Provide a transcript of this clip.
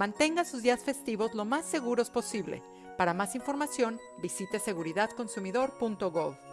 Mantenga sus días festivos lo más seguros posible. Para más información, visite seguridadconsumidor.gov.